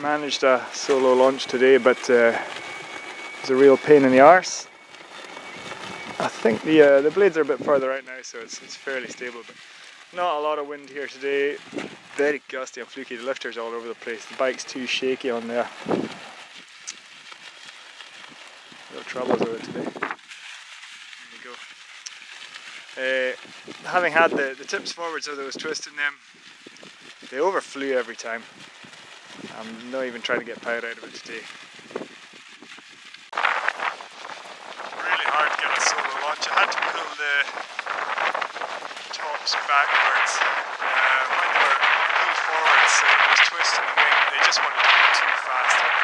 managed a solo launch today, but uh, it was a real pain in the arse. I think the uh, the blades are a bit further out now, so it's, it's fairly stable, but not a lot of wind here today. Very gusty and fluky, the lifter's all over the place. The bike's too shaky on there. Real troubles with it today. There you go. Uh, having had the, the tips forward so there was twisting them, they overflew every time. I'm not even trying to get power out of it today. Really hard to get a solo launch. I had to pull the tops backwards. Uh, when they were pulled forwards, it was twisting the wing. They just wanted to go too fast.